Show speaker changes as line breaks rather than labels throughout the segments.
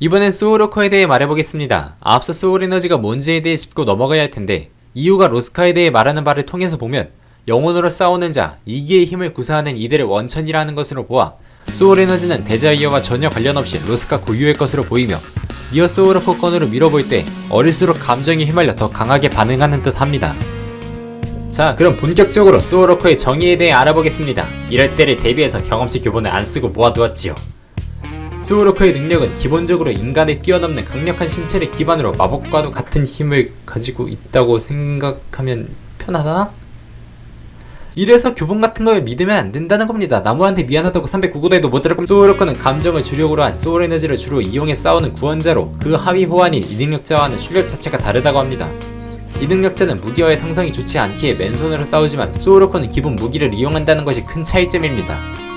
이번엔 소울워커에 대해 말해보겠습니다. 앞서 소울에너지가 뭔지에 대해 짚고 넘어가야 할 텐데 이유가 로스카에 대해 말하는 바를 통해서 보면 영혼으로 싸우는 자, 이기의 힘을 구사하는 이들의 원천이라는 것으로 보아 소울에너지는 desire와 전혀 관련 없이 로스카 고유의 것으로 보이며 이어 소울워커 건으로 밀어볼 때 어릴수록 감정에 휘말려 더 강하게 반응하는 듯 합니다. 자 그럼 본격적으로 소울워커의 정의에 대해 알아보겠습니다. 이럴 때를 대비해서 경험치 교본을 안 쓰고 모아두었지요. 소울워커의 능력은 기본적으로 인간을 뛰어넘는 강력한 신체를 기반으로 마법과도 같은 힘을 가지고 있다고 생각하면 편하나? 이래서 교본 같은 걸 믿으면 안 된다는 겁니다. 나무한테 미안하다고 309고대도 모자랄 거면 소울워커는 감정을 주력으로 한 소울 에너지를 주로 이용해 싸우는 구원자로 그 하위 호환인 이 능력자와는 출력 자체가 다르다고 합니다. 이 능력자는 무기와의 상성이 좋지 않기에 맨손으로 싸우지만 소울워커는 기본 무기를 이용한다는 것이 큰 차이점입니다.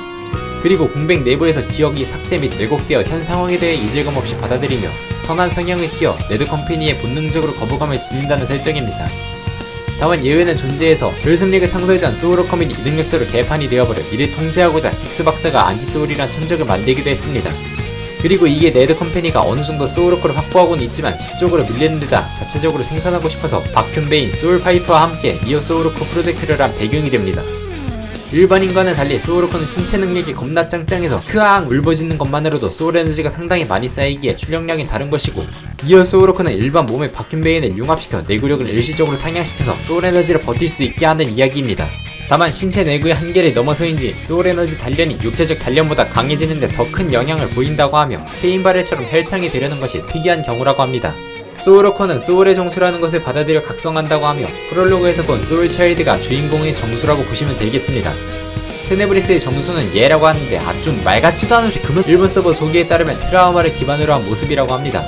그리고 공백 내부에서 기억이 삭제 및 왜곡되어 현 상황에 대해 이질감 없이 받아들이며 선한 성향을 띄어 레드컴퍼니에 본능적으로 거부감을 지닌다는 설정입니다. 다만 예외는 존재해서 별승리그 창설자인 소울워커민이 이 능력자로 개판이 되어버려 이를 통제하고자 픽스박사가 anti soul이란 천적을 만들기도 했습니다. 그리고 이게 레드 컴퍼니가 어느정도 소울워커를 확보하고는 있지만 수적으로 밀리는 데다 자체적으로 생산하고 싶어서 바큐베인, 소울파이프와 함께 이어 소울워커 프로젝트를 한 배경이 됩니다. 일반인과는 달리 소울워커는 신체 능력이 겁나 짱짱해서 크앙 울부짖는 것만으로도 소울 에너지가 상당히 많이 쌓이기에 출력량이 다른 것이고 이어 소울워커는 일반 몸의 바큐베인을 융합시켜 내구력을 일시적으로 상향시켜서 소울 에너지를 버틸 수 있게 하는 이야기입니다. 다만 신체 내구의 한계를 넘어서인지 소울에너지 단련이 육체적 단련보다 강해지는데 더 큰 영향을 보인다고 하며 케인 바렐처럼 헬창이 되려는 것이 특이한 경우라고 합니다. 소울워커는 소울의 정수라는 것을 받아들여 각성한다고 하며 프롤로그에서 본 소울차일드가 주인공의 정수라고 보시면 되겠습니다. 테네브리스의 정수는 얘라고 하는데 아좀 말같지도 않은 금을 일본 서버 소개에 따르면 트라우마를 기반으로 한 모습이라고 합니다.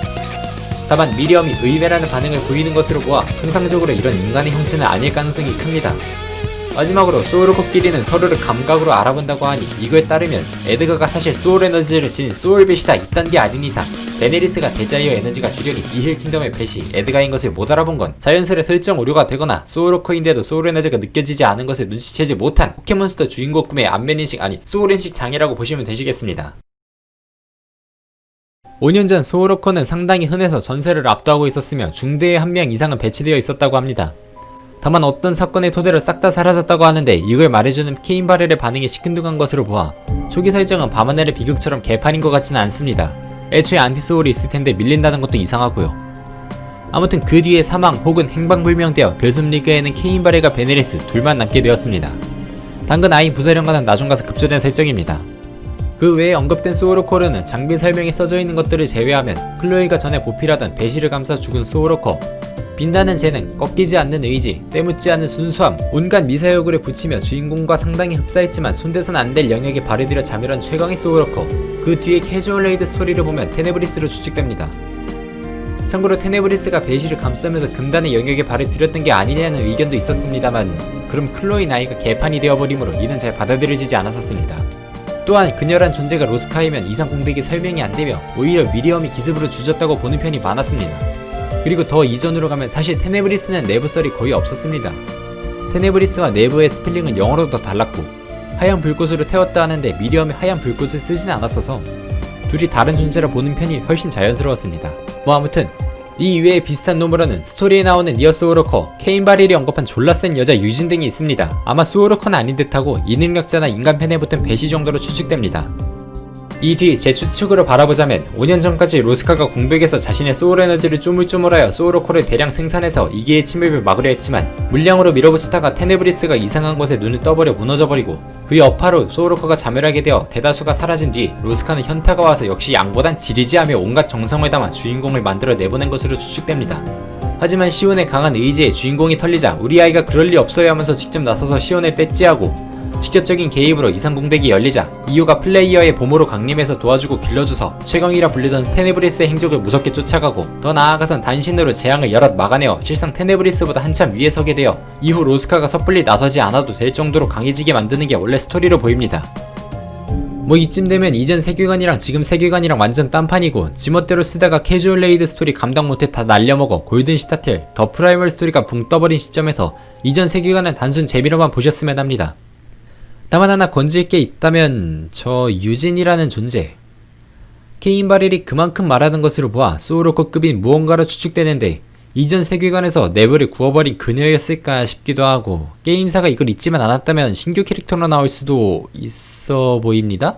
다만 미리엄이 의외라는 반응을 보이는 것으로 보아 통상적으로 이런 인간의 형체는 아닐 가능성이 큽니다. 마지막으로 소울워커끼리는 서로를 감각으로 알아본다고 하니 이거에 따르면 에드가가 사실 소울 에너지를 지닌 소울벳이다 이딴 게 아닌 이상 데네리스가 desire 에너지가 주력인 이힐 킹덤의 벳이 에드가인 것을 못 알아본 건 자연스레 설정 오류가 되거나 소울워커인데도 소울 에너지가 느껴지지 않은 것을 눈치채지 못한 포켓몬스터 주인공 꿈의 안면인식 아니 soul인식 장애라고 보시면 되시겠습니다. 5년 전 소울워커는 상당히 흔해서 전세를 압도하고 있었으며 중대에 한 명 이상은 배치되어 있었다고 합니다. 다만 어떤 사건의 토대로 싹 다 사라졌다고 하는데 이걸 말해주는 케인 바렐의 반응이 시큰둥한 것으로 보아 초기 설정은 밤하늘의 비극처럼 개판인 것 같지는 않습니다. 애초에 anti-soul이 있을 텐데 밀린다는 것도 이상하고요. 아무튼 그 뒤에 사망 혹은 행방불명되어 별숨리그에는 케인 바렐과 베네리스 둘만 남게 되었습니다. 당근 아인 부사령관은 나중 가서 급조된 설정입니다. 그 외에 언급된 소울워커는 장비 설명에 써져 있는 것들을 제외하면 클로이가 전에 보필하던 배시를 감싸 죽은 소울워커 빛나는 재능, 꺾이지 않는 의지, 때묻지 않는 순수함, 온갖 미사여구를 붙이며 주인공과 상당히 흡사했지만 손대선 안 될 영역에 발을 들여 자멸한 최강의 소울워커 그 뒤에 캐주얼 raid 스토리를 보면 테네브리스로 추측됩니다. 참고로 테네브리스가 베시를 감싸면서 금단의 영역에 발을 들였던 게 아니냐는 의견도 있었습니다만 그럼 클로이 나이가 개판이 되어버리므로 이는 잘 받아들여지지 않았었습니다. 또한 그녀란 존재가 로스카이면 이상 공백이 설명이 안되며 오히려 미리엄이 기습으로 조졌다고 보는 편이 많았습니다. 그리고 더 이전으로 가면 사실 테네브리스는 내부 썰이 거의 없었습니다. 테네브리스와 내부의 스펠링은 영어로 더 달랐고 하얀 불꽃으로 태웠다 하는데 미리엄이 하얀 불꽃을 쓰진 않았어서 둘이 다른 존재라 보는 편이 훨씬 자연스러웠습니다. 뭐 아무튼 이 이외에 비슷한 노무라는 스토리에 나오는 니어 소울워커, 케인 바릴이 언급한 졸라 센 여자 유진 등이 있습니다. 아마 소울워커는 아닌 듯하고 이능력자나 인간편에 붙은 배시 정도로 추측됩니다. 이 뒤 제 추측으로 바라보자면 5년 전까지 로스카가 공백에서 자신의 소울 에너지를 쪼물쪼물하여 소울워커를 대량 생산해서 이기의 침입을 막으려 했지만 물량으로 밀어붙이다가 테네브리스가 이상한 곳에 눈을 떠버려 무너져버리고 그 여파로 소울워커가 자멸하게 되어 대다수가 사라진 뒤 로스카는 현타가 와서 역시 양보단 질이지 하며 온갖 정성을 담아 주인공을 만들어 내보낸 것으로 추측됩니다. 하지만 시온의 강한 의지에 주인공이 털리자 우리 아이가 그럴 리 없어야 하면서 직접 나서서 시온을 떼찌하고 직접적인 개입으로 이상 공백이 열리자 이유가 플레이어의 보모로 강림해서 도와주고 길러줘서 최강이라 불리던 테네브리스의 행적을 무섭게 쫓아가고 더 나아가선 단신으로 재앙을 여럿 막아내어 실상 테네브리스보다 한참 위에 서게 되어 이후 로스카가 섣불리 나서지 않아도 될 정도로 강해지게 만드는 게 원래 스토리로 보입니다. 뭐 이쯤 되면 이전 세계관이랑 지금 세계관이랑 완전 딴판이고 지멋대로 쓰다가 캐주얼 raid 스토리 감당 못해 다 날려먹어 Golden Citadel, The Primal 스토리가 붕 떠버린 시점에서 이전 세계관은 단순 재미로만 보셨으면 합니다. 다만 하나 건질 게 있다면 저 유진이라는 존재 케인 바렐이 그만큼 말하는 것으로 보아 소울워커급인 무언가로 추측되는데 이전 세계관에서 네블을 구워버린 그녀였을까 싶기도 하고 게임사가 이걸 잊지만 않았다면 신규 캐릭터로 나올 수도 있어 보입니다.